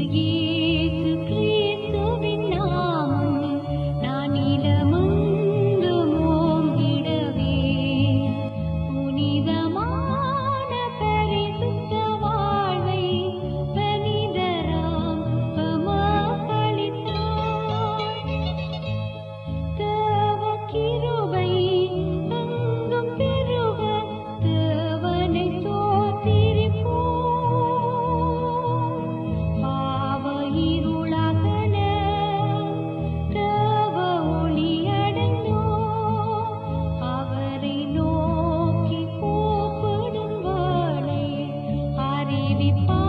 जिंदगी baby